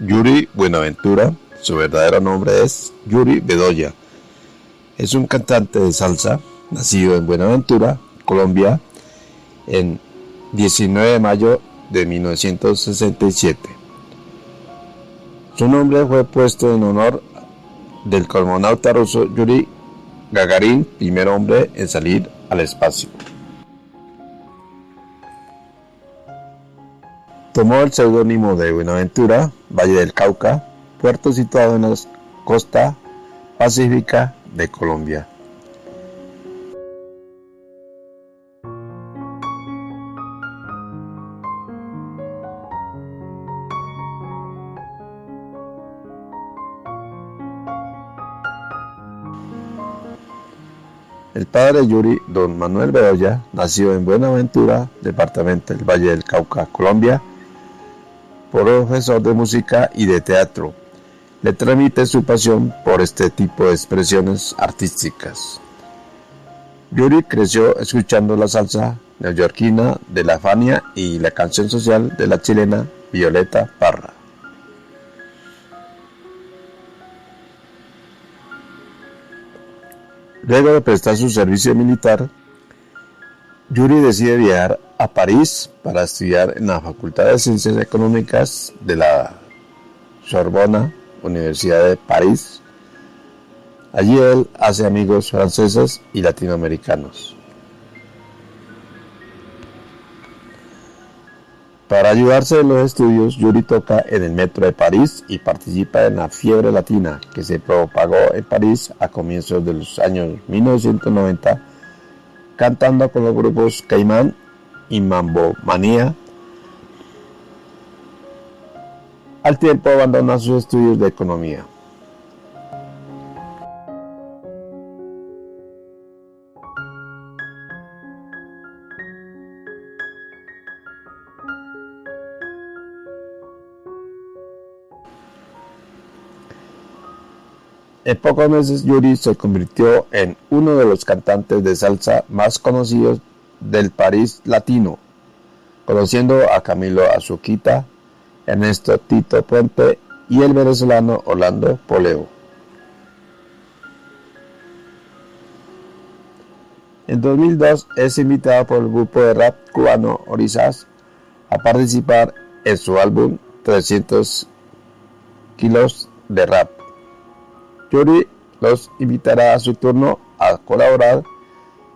Yuri Buenaventura, su verdadero nombre es Yuri Bedoya. Es un cantante de salsa, nacido en Buenaventura, Colombia, en 19 de mayo de 1967. Su nombre fue puesto en honor del cosmonauta ruso Yuri Gagarin, primer hombre en salir al espacio. Tomó el seudónimo de Buenaventura, Valle del Cauca, puerto situado en la costa pacífica de Colombia. El padre Yuri, don Manuel Bedoya, nació en Buenaventura, departamento del Valle del Cauca, Colombia, profesor de música y de teatro. Le transmite su pasión por este tipo de expresiones artísticas. Yuri creció escuchando la salsa neoyorquina de la Fania y la canción social de la chilena Violeta Parra. Luego de prestar su servicio militar, Yuri decide viajar a París para estudiar en la Facultad de Ciencias Económicas de la Sorbona, Universidad de París. Allí él hace amigos franceses y latinoamericanos. Para ayudarse en los estudios, Yuri toca en el metro de París y participa en la fiebre latina que se propagó en París a comienzos de los años 1990 cantando con los grupos Caimán y Mambo Manía. Al tiempo abandona sus estudios de economía. En pocos meses Yuri se convirtió en uno de los cantantes de salsa más conocidos del París latino, conociendo a Camilo Azuquita, Ernesto Tito Puente y el venezolano Orlando Poleo. En 2002 es invitado por el grupo de rap cubano Orizas a participar en su álbum 300 kilos de rap. Yuri los invitará a su turno a colaborar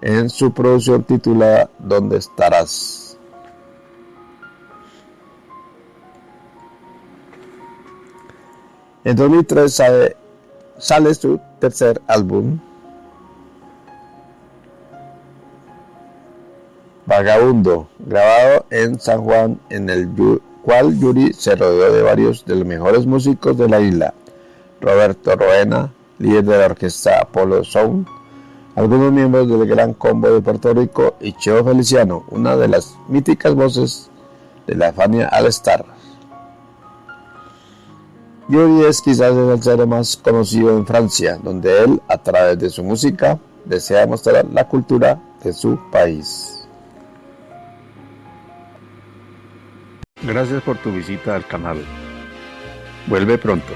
en su producción titulada ¿Dónde estarás? En 2003 sale, su tercer álbum, Vagabundo, grabado en San Juan, en el cual Yuri se rodeó de varios de los mejores músicos de la isla. Roberto Roena, líder de la orquesta Apollo Sound, algunos miembros del Gran Combo de Puerto Rico y Cheo Feliciano, una de las míticas voces de la Fania All Star. Yuri es quizás el salsero más conocido en Francia, donde él, a través de su música, desea mostrar la cultura de su país. Gracias por tu visita al canal. Vuelve pronto.